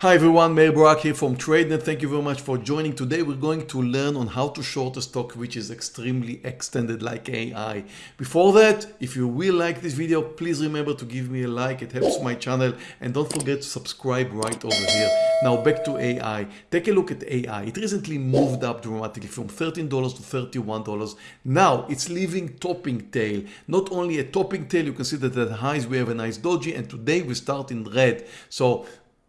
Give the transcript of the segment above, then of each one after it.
Hi everyone, Meir Barak here from TradeNet. Thank you very much for joining. Today we're going to learn on how to short a stock which is extremely extended like AI. Before that, if you will like this video, please remember to give me a like. It helps my channel and don't forget to subscribe right over here. Now back to AI. Take a look at AI. It recently moved up dramatically from $13 to $31. Now it's leaving topping tail. Not only a topping tail, you can see that at highs we have a nice doji and today we start in red. So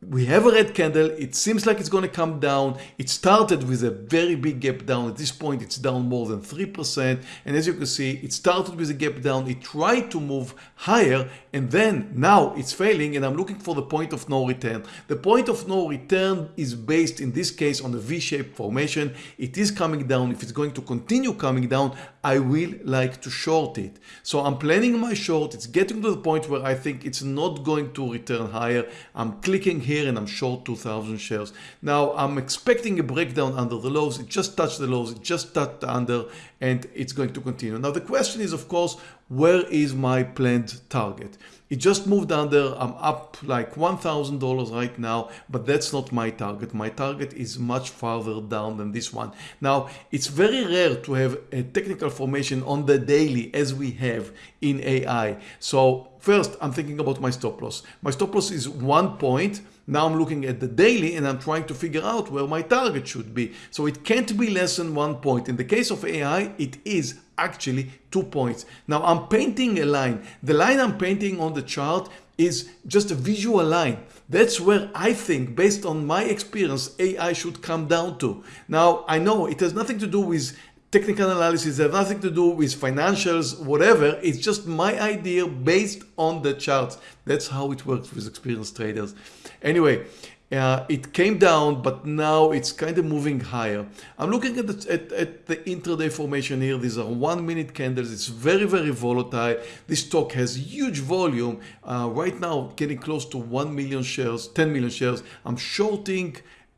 we have a red candle. It seems like it's going to come down. It started with a very big gap down. At this point it's down more than three percent. And as you can see it started with a gap down. It tried to move higher and then now it's failing and I'm looking for the point of no return. The point of no return is based in this case on the v-shaped formation. It is coming down. If it's going to continue coming down I will like to short it. So I'm planning my short. It's getting to the point where I think it's not going to return higher. I'm clicking here and I'm short 2000 shares. Now I'm expecting a breakdown under the lows. It just touched the lows, it just touched under and it's going to continue. Now the question is of course, where is my planned target? It just moved under, I'm up like $1,000 right now, but that's not my target. My target is much farther down than this one. Now, it's very rare to have a technical formation on the daily as we have in AI. So first, I'm thinking about my stop loss. My stop loss is one point now I'm looking at the daily and I'm trying to figure out where my target should be. So it can't be less than one point. In the case of AI, it is actually two points. Now I'm painting a line. The line I'm painting on the chart is just a visual line. That's where I think, based on my experience, AI should come down to. Now, I know it has nothing to do with technical analysis has nothing to do with financials, whatever. It's just my idea based on the charts. That's how it works with experienced traders. Anyway, uh, it came down, but now it's kind of moving higher. I'm looking at the, at, at the intraday formation here. These are one minute candles. It's very, very volatile. This stock has huge volume. Uh, right now, getting close to 1 million shares, 10 million shares. I'm shorting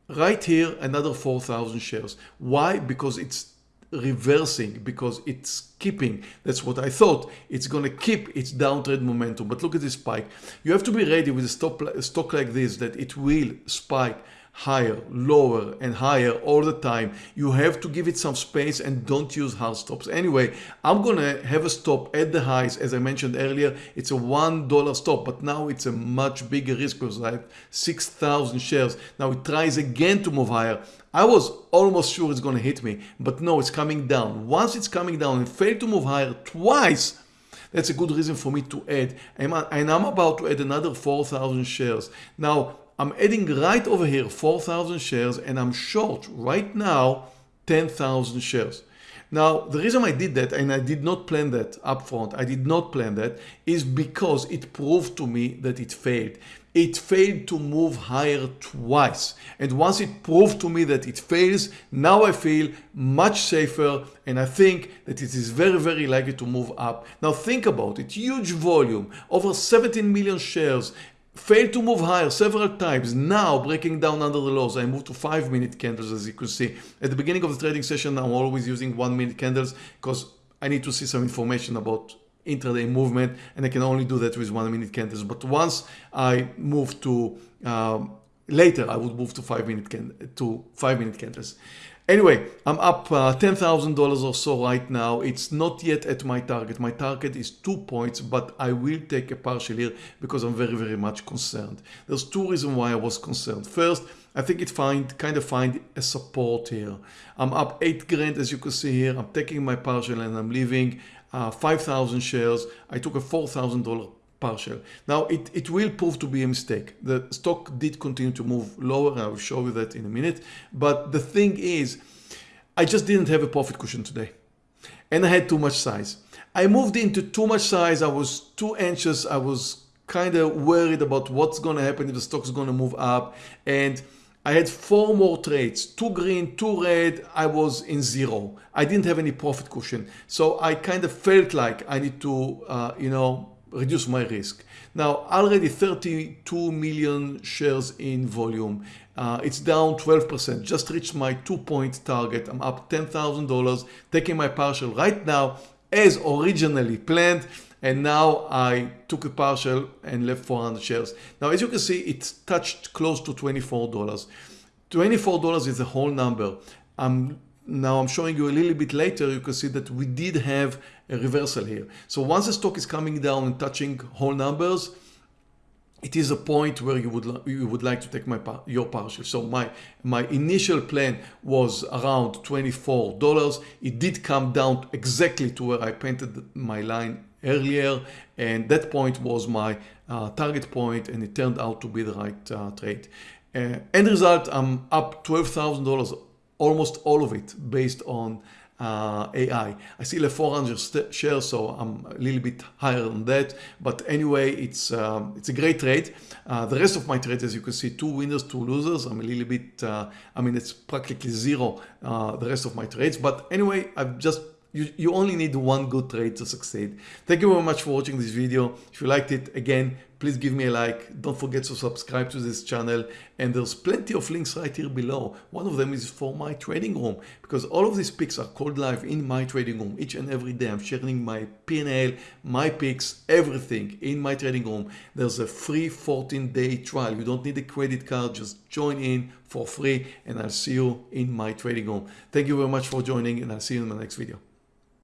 right here another 4,000 shares. Why? Because it's reversing because it's keeping that's what I thought. It's gonna keep its downtrend momentum. But look at this spike. You have to be ready with a, stop, stock like this that it will spike higher, lower and higher all the time. You have to give it some space and don't use hard stops. Anyway, I'm gonna have a stop at the highs. As I mentioned earlier, it's a $1 stop, but now it's a much bigger risk because I have 6,000 shares. Now it tries again to move higher. I was almost sure it's gonna hit me, but no, it's coming down. Once it's coming down and failed to move higher twice, that's a good reason for me to add. And I'm about to add another 4,000 shares. Now, I'm adding right over here 4,000 shares and I'm short right now 10,000 shares. Now, the reason I did that, and I did not plan that upfront, I did not plan that, is because it proved to me that it failed. It failed to move higher twice. And once it proved to me that it fails, now I feel much safer and I think that it is very, very likely to move up. Now think about it, huge volume, over 17 million shares, failed to move higher several times now breaking down under the lows I moved to five minute candles as you can see. At the beginning of the trading session I'm always using one minute candles because I need to see some information about intraday movement and I can only do that with one minute candles. But once I move to um, later I would move to five minute can to five minute candles Anyway, I'm up uh, $10,000 or so right now. It's not yet at my target. My target is two points, but I will take a partial here because I'm very, very much concerned. There's two reasons why I was concerned. First, I think it find kind of find a support here. I'm up eight grand as you can see here. I'm taking my partial and I'm leaving uh, 5,000 shares. I took a $4,000 partial. Now it, it will prove to be a mistake. The stock did continue to move lower. I will show you that in a minute. But the thing is, I just didn't have a profit cushion today and I had too much size. I moved into too much size. I was too anxious. I was kind of worried about what's going to happen if the stock's going to move up. And I had four more trades, two green, two red. I was in zero. I didn't have any profit cushion. So I kind of felt like I need to, uh, you know, reduce my risk. Now already 32 million shares in volume. Uh, it's down 12%, just reached my two point target. I'm up $10,000, taking my partial right now as originally planned. and now I took a partial and left 400 shares. Now, as you can see, it's touched close to $24. $24 is a whole number. I'm now I'm showing you a little bit later, you can see that we did have a reversal here. So once the stock is coming down and touching whole numbers, it is a point where you would you would like to take my your partial. So my my initial plan was around $24. It did come down exactly to where I painted my line earlier and that point was my uh, target point and it turned out to be the right uh, trade. Uh, end result, I'm up $12,000, almost all of it based on uh, AI. I still have 400 shares, so I'm a little bit higher than that. But anyway, it's um, it's a great trade. Uh, the rest of my trades, as you can see, two winners, two losers. I'm a little bit, uh, I mean, it's practically zero, uh, the rest of my trades. But anyway, I've just you, you only need one good trade to succeed. Thank you very much for watching this video. If you liked it, again, please give me a like. Don't forget to subscribe to this channel. And there's plenty of links right here below. One of them is for my trading room because all of these picks are called live in my trading room each and every day. I'm sharing my P&L, my picks, everything in my trading room. There's a free 14 day trial. You don't need a credit card. Just join in for free and I'll see you in my trading room. Thank you very much for joining and I'll see you in my next video.